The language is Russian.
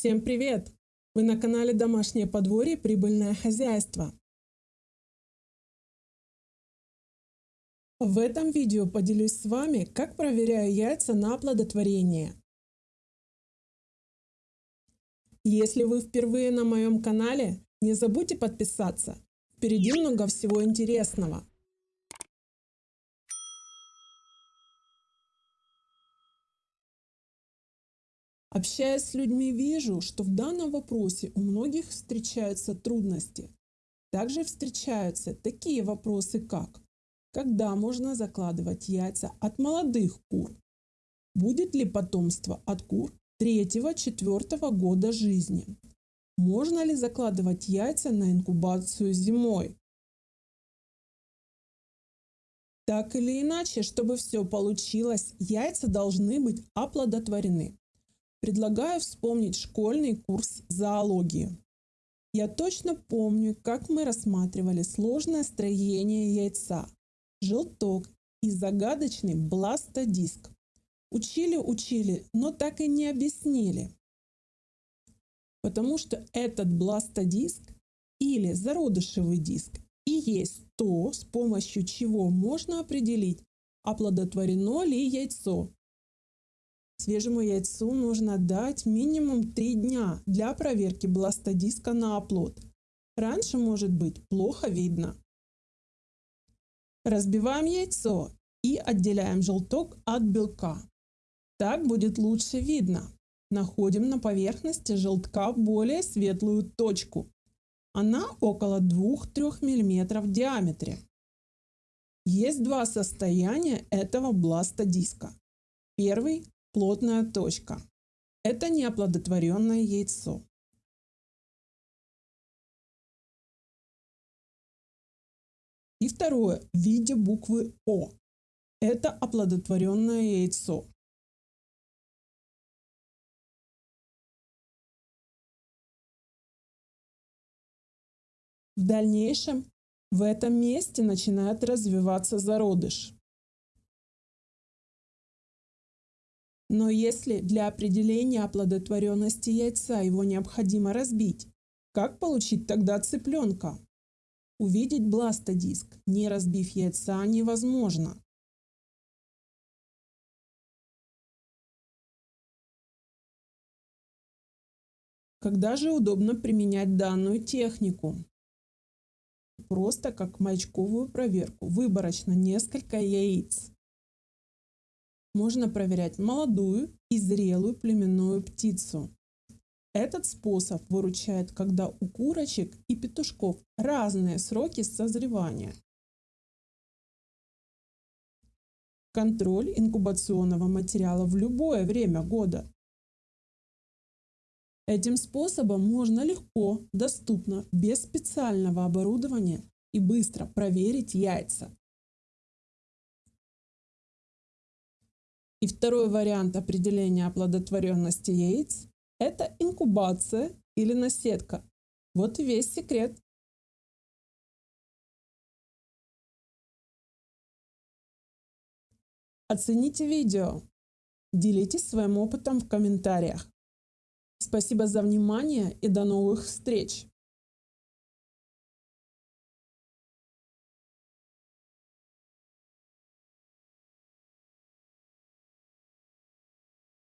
Всем привет! Вы на канале Домашнее подворье Прибыльное хозяйство. В этом видео поделюсь с вами, как проверяю яйца на оплодотворение. Если вы впервые на моем канале, не забудьте подписаться. Впереди много всего интересного. Общаясь с людьми, вижу, что в данном вопросе у многих встречаются трудности. Также встречаются такие вопросы, как когда можно закладывать яйца от молодых кур? Будет ли потомство от кур 3-4 года жизни? Можно ли закладывать яйца на инкубацию зимой? Так или иначе, чтобы все получилось, яйца должны быть оплодотворены. Предлагаю вспомнить школьный курс зоологии. Я точно помню, как мы рассматривали сложное строение яйца, желток и загадочный бластодиск. Учили-учили, но так и не объяснили. Потому что этот бластодиск или зародышевый диск и есть то, с помощью чего можно определить, оплодотворено ли яйцо Свежему яйцу нужно дать минимум 3 дня для проверки бластодиска на оплод. Раньше может быть плохо видно. Разбиваем яйцо и отделяем желток от белка. Так будет лучше видно. Находим на поверхности желтка более светлую точку. Она около 2-3 мм в диаметре. Есть два состояния этого бластодиска. Первый плотная точка. Это неоплодотворенное яйцо. И второе, в виде буквы О. Это оплодотворенное яйцо. В дальнейшем в этом месте начинает развиваться зародыш. Но если для определения оплодотворенности яйца его необходимо разбить, как получить тогда цыпленка? Увидеть бластодиск, не разбив яйца, невозможно. Когда же удобно применять данную технику? Просто как маячковую проверку, выборочно несколько яиц можно проверять молодую и зрелую племенную птицу. Этот способ выручает, когда у курочек и петушков разные сроки созревания. Контроль инкубационного материала в любое время года. Этим способом можно легко, доступно, без специального оборудования и быстро проверить яйца. И второй вариант определения оплодотворенности яиц – это инкубация или наседка. Вот и весь секрет. Оцените видео. Делитесь своим опытом в комментариях. Спасибо за внимание и до новых встреч!